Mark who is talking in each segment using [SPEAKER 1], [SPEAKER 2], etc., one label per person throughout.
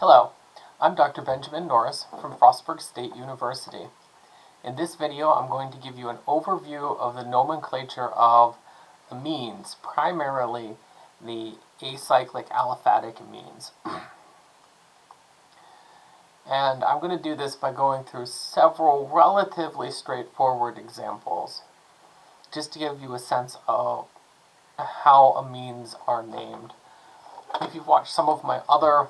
[SPEAKER 1] Hello, I'm Dr. Benjamin Norris from Frostburg State University. In this video, I'm going to give you an overview of the nomenclature of amines, primarily the acyclic aliphatic amines. and I'm going to do this by going through several relatively straightforward examples, just to give you a sense of how amines are named. If you've watched some of my other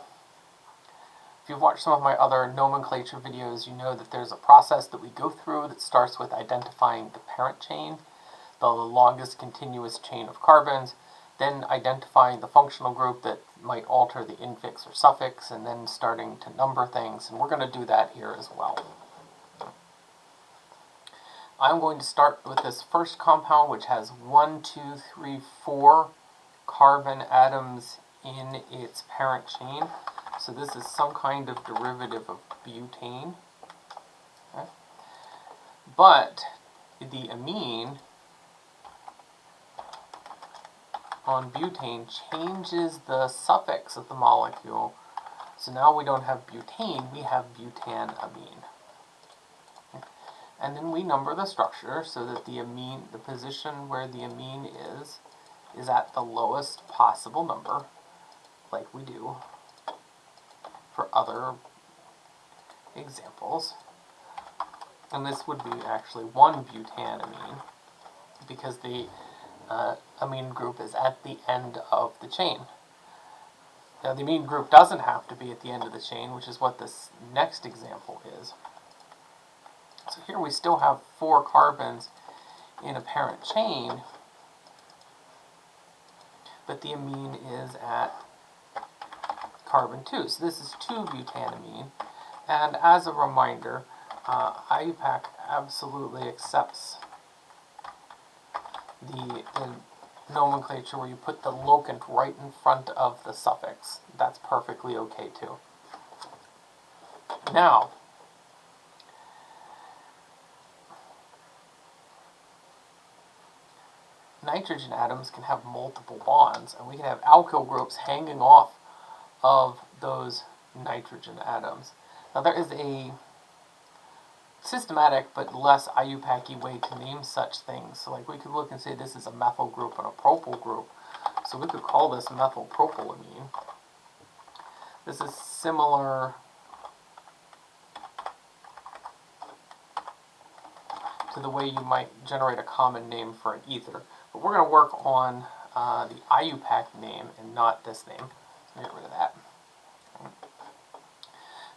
[SPEAKER 1] if you've watched some of my other nomenclature videos, you know that there's a process that we go through that starts with identifying the parent chain, the longest continuous chain of carbons, then identifying the functional group that might alter the infix or suffix, and then starting to number things, and we're going to do that here as well. I'm going to start with this first compound, which has one, two, three, four carbon atoms in its parent chain. So this is some kind of derivative of butane. Okay. But the amine on butane changes the suffix of the molecule. So now we don't have butane, we have butanamine. And then we number the structure so that the amine, the position where the amine is, is at the lowest possible number, like we do for other examples. And this would be actually one butanamine, because the uh, amine group is at the end of the chain. Now the amine group doesn't have to be at the end of the chain, which is what this next example is. So here we still have four carbons in a parent chain, but the amine is at carbon 2. So this is 2-butanamine. And as a reminder, uh, IUPAC absolutely accepts the, the nomenclature where you put the locant right in front of the suffix. That's perfectly okay too. Now, nitrogen atoms can have multiple bonds, and we can have alkyl groups hanging off of those nitrogen atoms. Now there is a systematic but less IUPAC y way to name such things. So like we could look and say this is a methyl group and a propyl group. So we could call this methylpropylamine. This is similar to the way you might generate a common name for an ether. But we're going to work on uh, the IUPAC name and not this name. Get rid of that.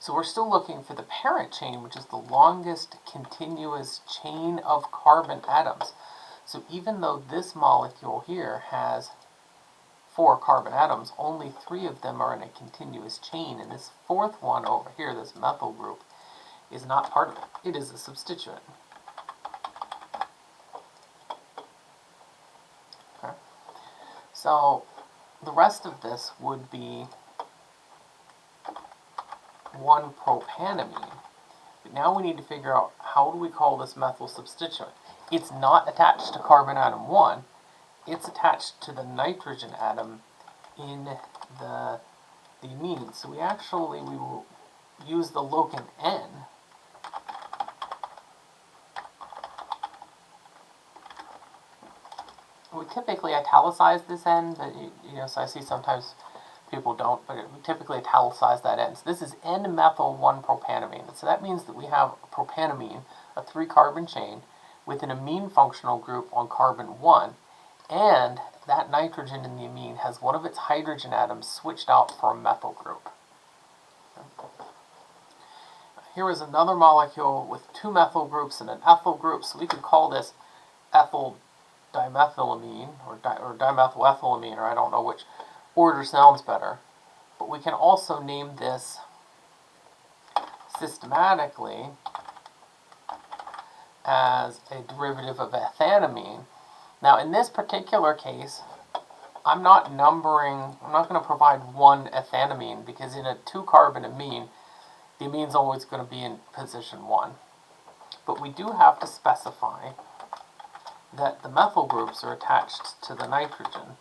[SPEAKER 1] So we're still looking for the parent chain, which is the longest continuous chain of carbon atoms. So even though this molecule here has four carbon atoms, only three of them are in a continuous chain, and this fourth one over here, this methyl group, is not part of it. It is a substituent. Okay. So the rest of this would be 1-propanamine. But now we need to figure out how do we call this methyl substituent. It's not attached to carbon atom 1. It's attached to the nitrogen atom in the, the amine. So we actually we will use the locant N we typically italicize this N, but you, you know, so I see sometimes people don't, typically italicize that N. So this is N-methyl-1-propanamine. So that means that we have a propanamine, a three-carbon chain, with an amine functional group on carbon 1, and that nitrogen in the amine has one of its hydrogen atoms switched out for a methyl group. Here is another molecule with two methyl groups and an ethyl group, so we could call this ethyl dimethylamine, or, di or dimethylethylamine, or I don't know which order sounds better. But we can also name this systematically as a derivative of ethanamine. Now in this particular case, I'm not numbering, I'm not going to provide one ethanamine because in a two-carbon amine, the amine's always going to be in position 1. But we do have to specify that the methyl groups are attached to the nitrogen.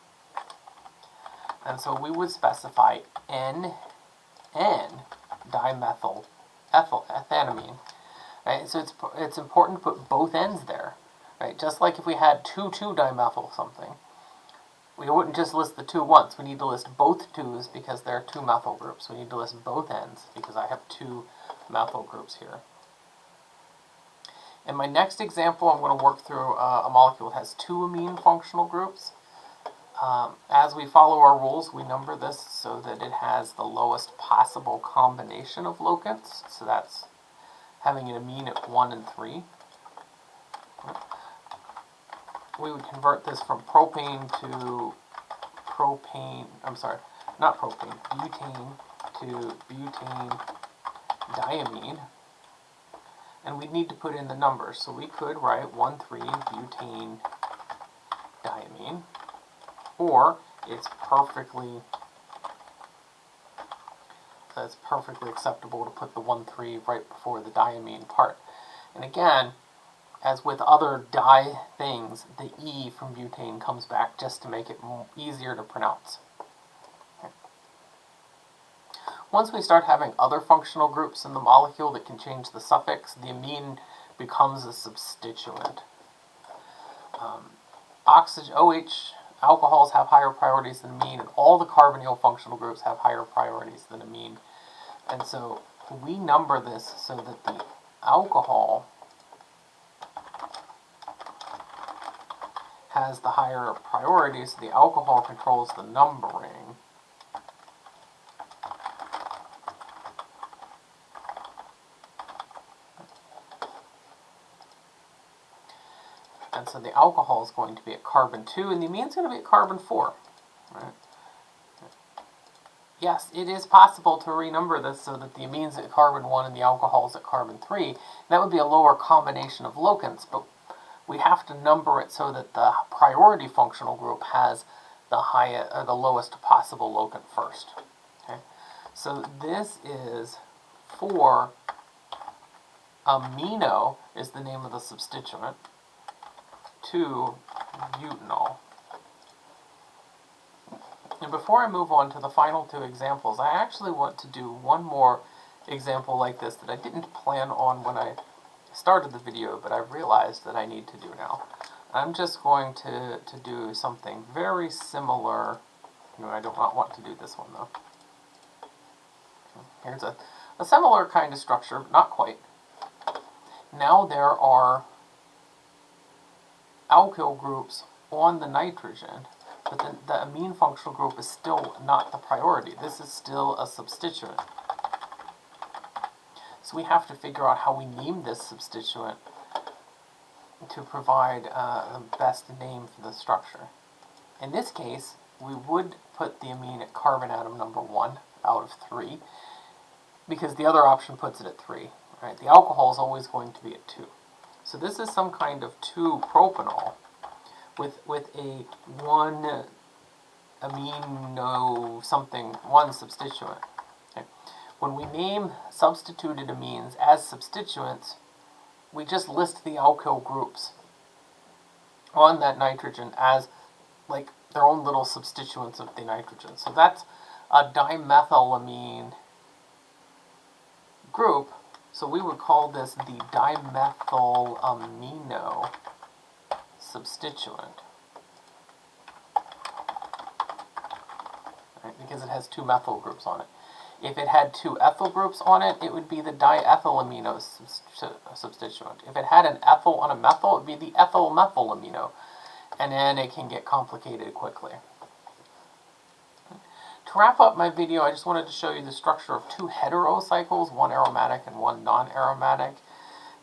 [SPEAKER 1] And so we would specify N N dimethyl ethyl ethanamine. Right? So it's it's important to put both ends there. Right? Just like if we had 2,2-dimethyl something, we wouldn't just list the two once. We need to list both twos because there are two methyl groups. We need to list both ends because I have two methyl groups here. In my next example, I'm going to work through uh, a molecule that has two amine functional groups. Um, as we follow our rules, we number this so that it has the lowest possible combination of locants. So that's having an amine at 1 and 3 we would convert this from propane to propane, I'm sorry, not propane, butane to butane diamine. And we'd need to put in the numbers. So we could write 1,3-butane diamine. Or it's perfectly it's perfectly acceptable to put the 1-3 right before the diamine part. And again, as with other di things, the E from butane comes back just to make it easier to pronounce. Once we start having other functional groups in the molecule that can change the suffix, the amine becomes a substituent. Um, oxygen, OH, alcohols have higher priorities than amine, and all the carbonyl functional groups have higher priorities than amine. And so we number this so that the alcohol has the higher priority, so the alcohol controls the numbering. And so the alcohol is going to be at carbon 2, and the amine is going to be at carbon 4. Right? Yes, it is possible to renumber this so that the amines at carbon 1 and the alcohols at carbon 3. That would be a lower combination of locants, but we have to number it so that the priority functional group has the highest or the lowest possible locant first. Okay, so this is for amino is the name of the substituent to butanol. And before I move on to the final two examples, I actually want to do one more example like this that I didn't plan on when I started the video, but I've realized that I need to do now. I'm just going to, to do something very similar. No, I do not want to do this one, though. Here's a, a similar kind of structure, but not quite. Now there are alkyl groups on the nitrogen, but the, the amine functional group is still not the priority. This is still a substituent. So we have to figure out how we name this substituent to provide uh, the best name for the structure. In this case, we would put the amine at carbon atom number 1 out of 3, because the other option puts it at 3. Right? The alcohol is always going to be at 2. So this is some kind of 2-propanol with, with a 1 amino something, 1 substituent. When we name substituted amines as substituents, we just list the alkyl groups on that nitrogen as like their own little substituents of the nitrogen. So that's a dimethylamine group. So we would call this the dimethylamino substituent. Right, because it has two methyl groups on it. If it had two ethyl groups on it, it would be the diethylamino substituent. If it had an ethyl on a methyl, it would be the ethyl methylamino. And then it can get complicated quickly. To wrap up my video, I just wanted to show you the structure of two heterocycles, one aromatic and one non-aromatic.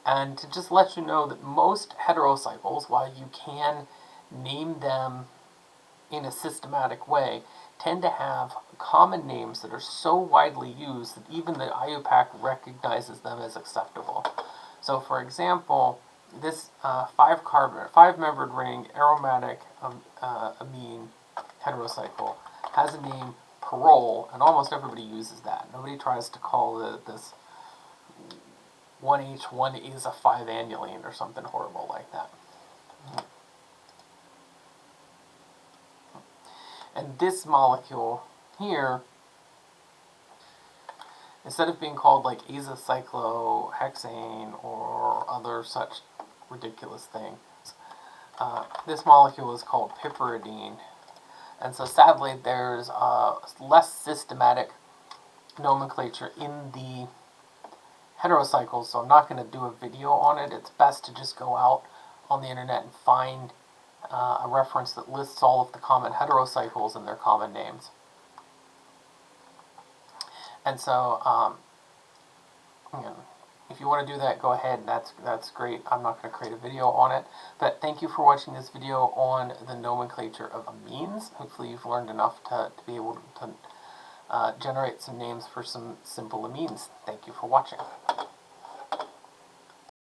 [SPEAKER 1] And to just let you know that most heterocycles, while you can name them in a systematic way, tend to have common names that are so widely used that even the IUPAC recognizes them as acceptable. So for example, this uh, five carbon, five membered ring aromatic um, uh, amine heterocycle has a name pyrrole, and almost everybody uses that. Nobody tries to call it this 1H1 is a 5-annulene or something horrible like that. And this molecule here instead of being called like azacyclohexane or other such ridiculous things, uh, this molecule is called piperidine. And so sadly, there's less systematic nomenclature in the heterocycles, so I'm not going to do a video on it. It's best to just go out on the internet and find uh, a reference that lists all of the common heterocycles and their common names. And so, um, you know, if you want to do that, go ahead. That's that's great. I'm not going to create a video on it. But thank you for watching this video on the nomenclature of amines. Hopefully you've learned enough to, to be able to uh, generate some names for some simple amines. Thank you for watching.